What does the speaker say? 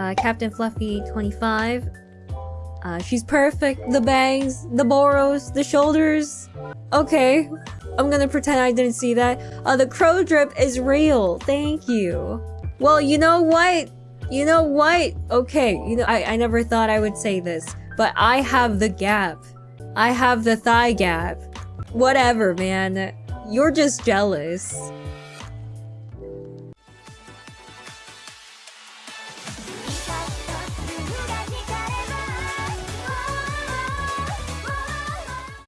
uh, Captain Fluffy 25. Uh, she's perfect. The bangs, the boros, the shoulders. Okay, I'm gonna pretend I didn't see that. Uh, the crow drip is real. Thank you. Well, you know what? You know what? Okay, you know, I, I never thought I would say this, but I have the gap. I have the thigh gap. Whatever, man. You're just jealous.